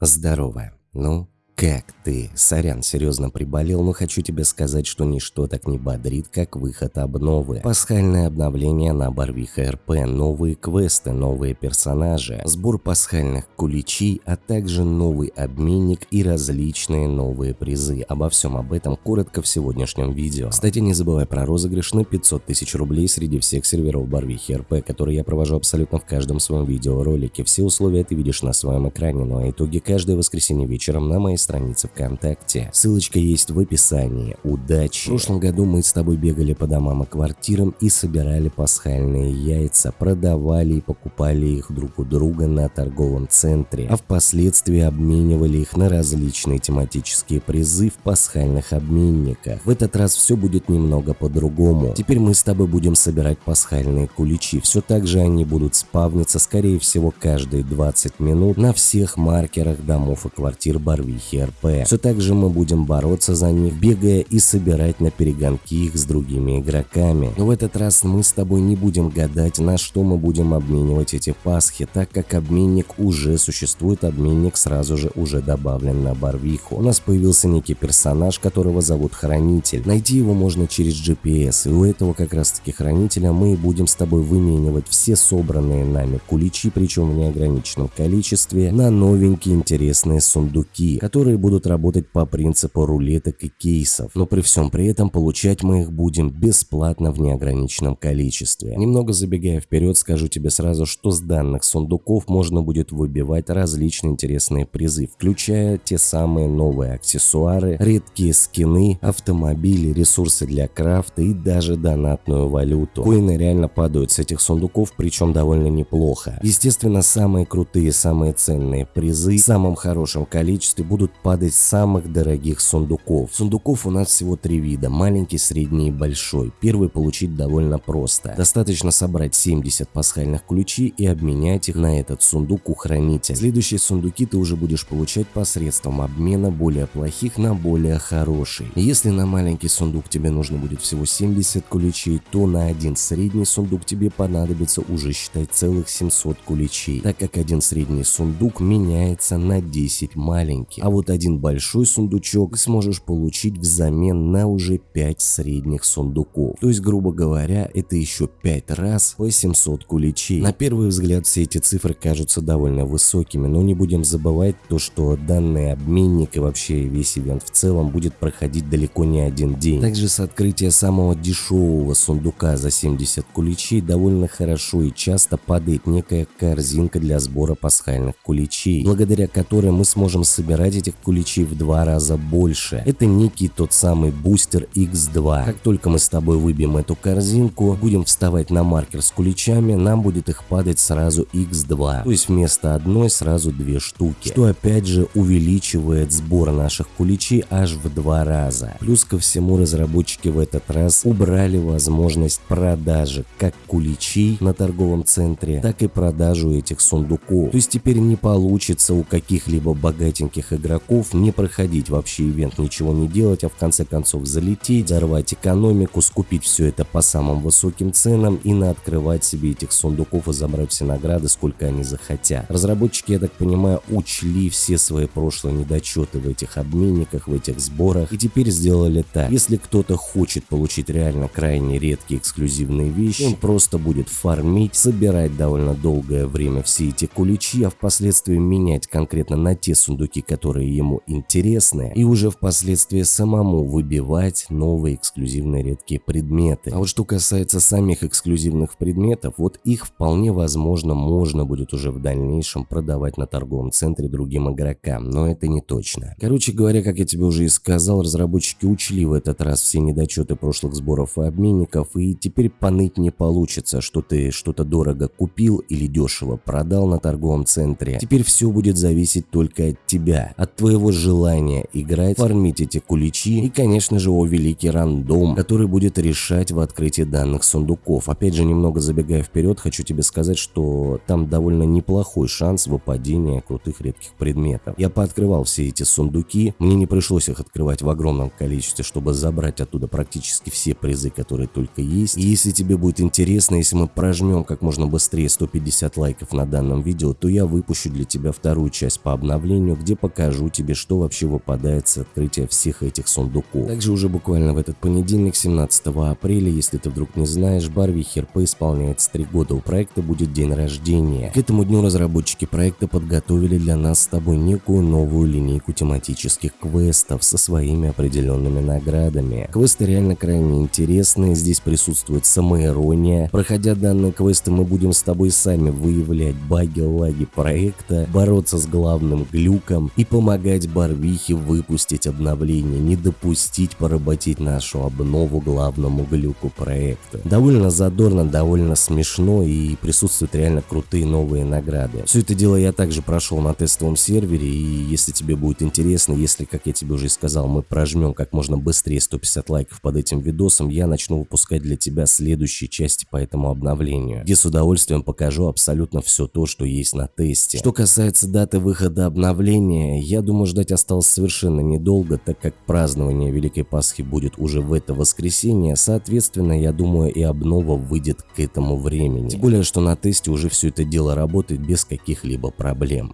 Здорово. Ну, как ты? Сорян, серьезно приболел, но хочу тебе сказать, что ничто так не бодрит, как выход обновы. Пасхальное обновление на Барвиха РП, новые квесты, новые персонажи, сбор пасхальных куличей, а также новый обменник и различные новые призы. Обо всем об этом коротко в сегодняшнем видео. Кстати, не забывай про розыгрыш на 500 тысяч рублей среди всех серверов Барвихи РП, которые я провожу абсолютно в каждом своем видеоролике. Все условия ты видишь на своем экране, ну а итоги каждое воскресенье вечером на моей странице ВКонтакте. Ссылочка есть в описании. Удачи! В прошлом году мы с тобой бегали по домам и квартирам и собирали пасхальные яйца, продавали и покупали их друг у друга на торговом центре, а впоследствии обменивали их на различные тематические призы в пасхальных обменниках. В этот раз все будет немного по-другому. Теперь мы с тобой будем собирать пасхальные куличи. Все так же они будут спавниться, скорее всего, каждые 20 минут на всех маркерах домов и квартир Барвихи РП. Все так же мы будем бороться за них, бегая и собирать на перегонки их с другими игроками. Но в этот раз мы с тобой не будем гадать, на что мы будем обменивать эти пасхи, так как обменник уже существует, обменник сразу же уже добавлен на Барвиху. У нас появился некий персонаж, которого зовут Хранитель. Найти его можно через GPS, и у этого как раз таки Хранителя мы и будем с тобой выменивать все собранные нами куличи, причем в неограниченном количестве, на новенькие интересные сундуки, которые которые будут работать по принципу рулеток и кейсов, но при всем при этом получать мы их будем бесплатно в неограниченном количестве. Немного забегая вперед, скажу тебе сразу, что с данных сундуков можно будет выбивать различные интересные призы, включая те самые новые аксессуары, редкие скины, автомобили, ресурсы для крафта и даже донатную валюту. Коины реально падают с этих сундуков, причем довольно неплохо. Естественно, самые крутые, самые ценные призы в самом хорошем количестве будут падать с самых дорогих сундуков. Сундуков у нас всего три вида, маленький, средний и большой. Первый получить довольно просто. Достаточно собрать 70 пасхальных ключей и обменять их на этот сундук у хранителя. Следующие сундуки ты уже будешь получать посредством обмена более плохих на более хорошие. Если на маленький сундук тебе нужно будет всего 70 ключей, то на один средний сундук тебе понадобится уже считать целых 700 куличей, так как один средний сундук меняется на 10 маленьких. А вот вот один большой сундучок сможешь получить взамен на уже 5 средних сундуков. То есть, грубо говоря, это еще 5 раз по 700 куличей. На первый взгляд все эти цифры кажутся довольно высокими, но не будем забывать то, что данный обменник и вообще весь ивент в целом будет проходить далеко не один день. Также с открытия самого дешевого сундука за 70 куличей довольно хорошо и часто падает некая корзинка для сбора пасхальных куличей, благодаря которой мы сможем собирать этих куличей в два раза больше. Это некий тот самый бустер X2. Как только мы с тобой выбьем эту корзинку, будем вставать на маркер с куличами, нам будет их падать сразу X2. То есть вместо одной сразу две штуки. Что опять же увеличивает сбор наших куличей аж в два раза. Плюс ко всему разработчики в этот раз убрали возможность продажи как куличей на торговом центре, так и продажу этих сундуков. То есть теперь не получится у каких-либо богатеньких игроков игроков не проходить вообще ивент, ничего не делать, а в конце концов залететь, взорвать экономику, скупить все это по самым высоким ценам и наоткрывать себе этих сундуков и забрать все награды, сколько они захотят. Разработчики, я так понимаю, учли все свои прошлые недочеты в этих обменниках, в этих сборах и теперь сделали так. Если кто-то хочет получить реально крайне редкие эксклюзивные вещи, он просто будет фармить, собирать довольно долгое время все эти куличи, а впоследствии менять конкретно на те сундуки, которые ему интересны, и уже впоследствии самому выбивать новые эксклюзивные редкие предметы. А вот что касается самих эксклюзивных предметов, вот их вполне возможно можно будет уже в дальнейшем продавать на торговом центре другим игрокам, но это не точно. Короче говоря, как я тебе уже и сказал, разработчики учли в этот раз все недочеты прошлых сборов и обменников, и теперь поныть не получится, что ты что-то дорого купил или дешево продал на торговом центре. Теперь все будет зависеть только от тебя, от твоего желания играть, фармить эти куличи и, конечно же, о великий рандом, который будет решать в открытии данных сундуков. Опять же, немного забегая вперед, хочу тебе сказать, что там довольно неплохой шанс выпадения крутых редких предметов. Я пооткрывал все эти сундуки, мне не пришлось их открывать в огромном количестве, чтобы забрать оттуда практически все призы, которые только есть. И если тебе будет интересно, если мы прожмем как можно быстрее 150 лайков на данном видео, то я выпущу для тебя вторую часть по обновлению, где покажу тебе, что вообще выпадает с открытия всех этих сундуков. Также уже буквально в этот понедельник, 17 апреля, если ты вдруг не знаешь, Барви Херпе исполняется 3 года, у проекта будет день рождения. К этому дню разработчики проекта подготовили для нас с тобой некую новую линейку тематических квестов со своими определенными наградами. Квесты реально крайне интересные, здесь присутствует самоирония. Проходя данные квесты, мы будем с тобой сами выявлять баги, лаги проекта, бороться с главным глюком и помогать Барвихе выпустить обновление, не допустить поработить нашу обнову главному глюку проекта. Довольно задорно, довольно смешно и присутствуют реально крутые новые награды. Все это дело я также прошел на тестовом сервере и если тебе будет интересно, если, как я тебе уже сказал, мы прожмем как можно быстрее 150 лайков под этим видосом, я начну выпускать для тебя следующие части по этому обновлению, где с удовольствием покажу абсолютно все то, что есть на тесте. Что касается даты выхода обновления, я думаю ждать осталось совершенно недолго, так как празднование Великой Пасхи будет уже в это воскресенье, соответственно, я думаю и обнова выйдет к этому времени. Тем более, что на тесте уже все это дело работает без каких-либо проблем.